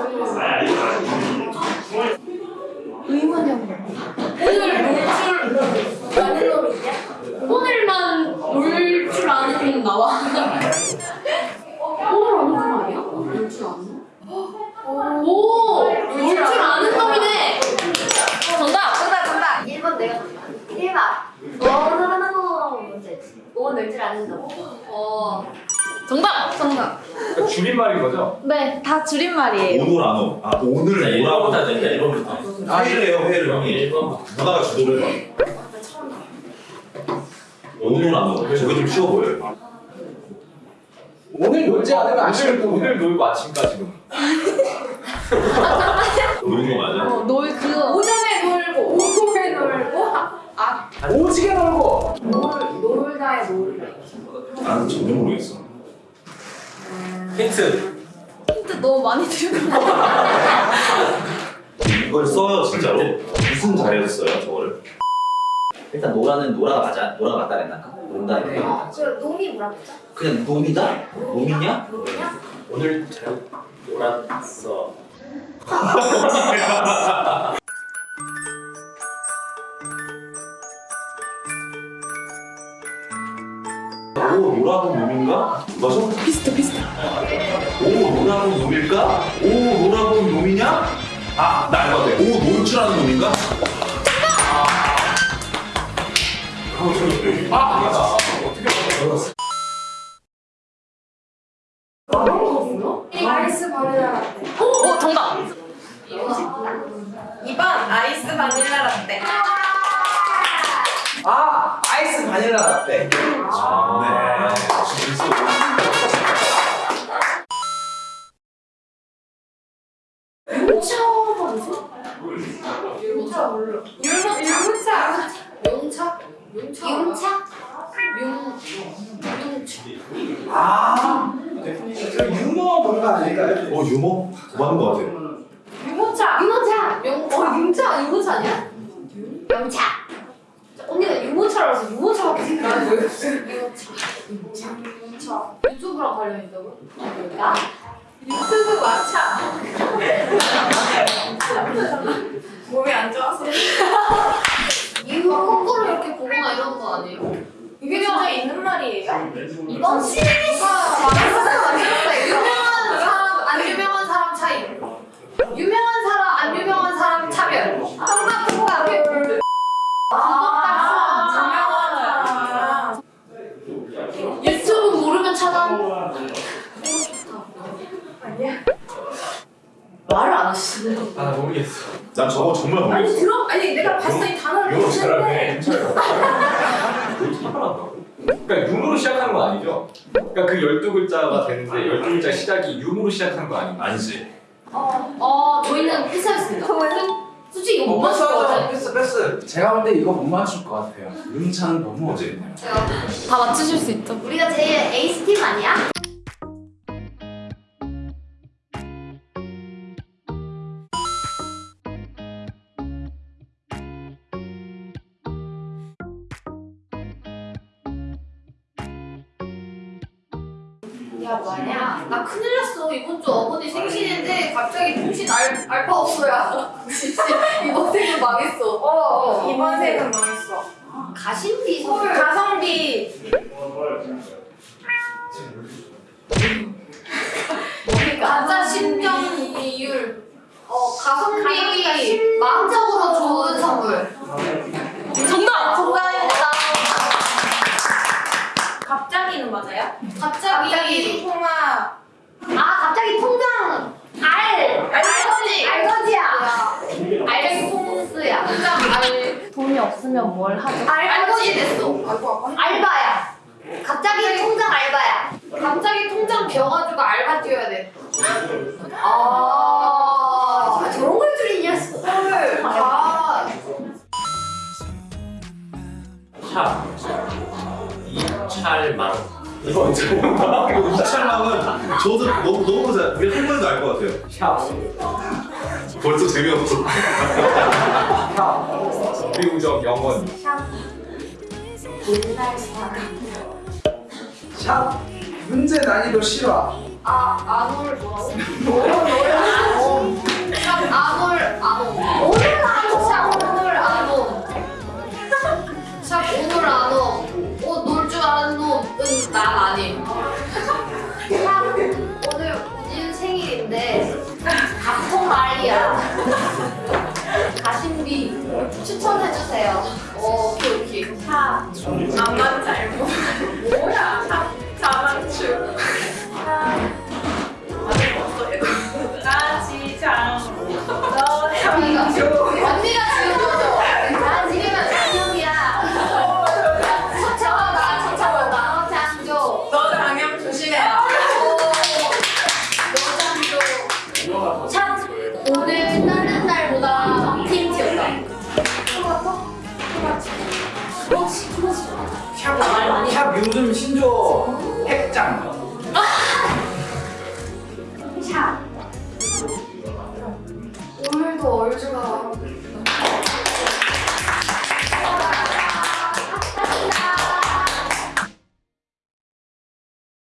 오늘 의문형 오늘 아는 놈이 있냐? 오늘만 놀 줄 아는 놈 나와 오늘 아는 놈 아니야? 놀줄 아는 놈? 오! 놀줄 아는 놈이네! 정답! 정답 정답 1번 내가 정답 1번 오늘은 뭔지 오늘 놀줄 아는 놈 어. 정답! 정답! 그러니까 줄임말인 거죠? 네, 다 줄임말이에요. 오늘 안 오. 아 오늘 오라고. 1번부터 네, 1번부터. 아 회의를 해요 회의를 형이. 1번부터. 누나가 주도를 해. 오늘 안 오. 저게 좀 쉬워 보여요. 오늘 놀지 않으면 아쉬울 오늘, 오늘 놀고 아침까지 놀 노는 거 맞아? 어, 놀 그거. 오전에 놀고 오후에 놀고 아 오지게 놀고 놀, 놀다에 놀래 나는 전혀 모르겠어. 힌트. 힌트 너무 많이 거 같아. 이걸 써요 진짜로? 무슨 자리에서 써요 저거를? 일단 노라는 노라가 맞아? 노라가 맞다 그랬나? 논다 이렇게 어, 그 놈이 뭐라 그랬죠? 그냥 놈이다? 놈이냐? 놈이야? 오늘 잘 놀았어. 오 노라군 놈인가? 맞아? 비슷해 비슷해. 오 노라군 놈일까? 오 노라군 놈이냐? 아나 알것 같아. 오놀 줄 아는 놈인가? 아, 맞아. 어떻게 알았어? 아이스 바닐라 라떼 오, 정답! 2번 아이스 바닐라 라떼 아 아이스 바닐라 라떼 아, 네. 뭐지? 용차 몰라 율무, 율무차 용차? 용차 용차? 용... 용차 아저 유머 뭔가 아닐까요? 어 유머? 맞는 것 같아. 유모차 유모차 용... 어 용차 유모차 아니야? 용차 유모차 유모차 유모차 유튜브랑 관련 있다고? 나? 유튜브 마차 몸이 안 좋아서 이거 거꾸로 이렇게 보거나 이런 거 아니에요? 이게 진짜 있는 말이에요? 이건 시리즈가 유명한 사람 안 유명한 사람 차이 유명한 사람 안 유명한 사람 차별 정답 정답 아 유명한 사람 유튜브 모르면 말을 안 하시네. 아, 나 모르겠어. 난 저거 정말 아니 모르겠어. 들어 아니 내가 봤어 이 단어를 봤는데 잘하네. 왜 잘한다고? 그러니까 융으로 시작하는 건 아니죠? 그러니까 그 12글자가 되는데 12글자 시작이 융으로 시작하는 거 아닌가? 아니지. 어, 저희는 패스하겠습니다. 솔직히 이거 못어 맞출 것 같아요. 패스 패스 제가 볼 때 이거 못 맞출 것 같아요 윤찬 너무 어제네요 다 맞추실 수 있죠? 우리가 제일 에이스 팀 아니야? 야 뭐냐? 나 큰일 났어. 이번 주 어머니 생신인데 갑자기 알, 알바 없어야. 이번 생은 망했어. 어, 어. 이번 생은 망했어. 가심비 선물. 가성비 가짜 심정이율. 어, 가성비 마음적으로 좋은 선물. 정답! 정답입니다. 갑자기는 맞아요? 갑자기. 갑자기 통화 아, 갑자기 통장 알. 알거지. 알거지야. 알거지 통수야. 통장 알. 돈이 없으면 뭘 하죠? 알거지 됐어. 알바야. 갑자기 통장 알바야. 갑자기 통장 비어가지고 알바 뛰어야 돼. 아, 저런 걸 줄이냐, 헐. 아, 차. 이찰망. 이거 언제 이찰망은 저도 너무 너무 잘 우리 할머니도 알 것 같아요. 샵 벌써 재미없어. 샵 비우적 영원. 샵 문제 난이도 실화 아 아놀 뭐라고? 샵 아놀 아노. 오늘 아노. 샵 오늘 아노. 샵 오늘 아노. 옷놀줄 아는 놈은 난 아님. 샵 오늘 우진 생일인데 각통 말이야. 차. 나만 잘못. 뭐야? 요즘 신조 핵장. 샷